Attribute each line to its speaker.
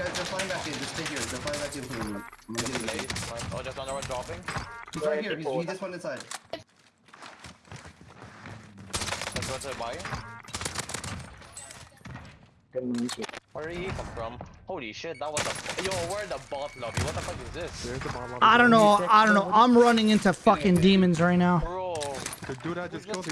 Speaker 1: Guys, they're flying back in. Just stay here. They're flying back in for. I'm gonna get
Speaker 2: Late.
Speaker 1: it.
Speaker 2: Oh, just another one dropping.
Speaker 1: He's right here. He's, he just went inside.
Speaker 2: Let's go to the buy. Where did he come from? Holy shit, that was a. Yo, where the bot lobby? What the fuck is this?
Speaker 3: Where's the bot lobby.
Speaker 4: I don't know. I don't know. I'm running into fucking demons right now.
Speaker 2: Bro.
Speaker 3: The dude I just killed,